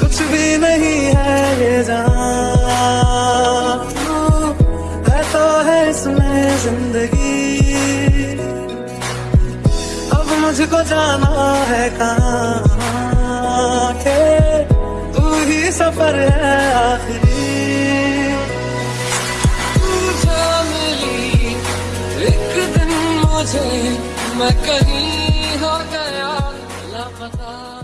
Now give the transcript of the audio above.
कुछ भी नहीं है ये जान। है तो है इसमें ज़िंदगी। अब मुझको जाना है कहाँ? के तू ही सफ़र है आखिरी। तू एक दिन मुझे मैं कहीं हो गया, लापता।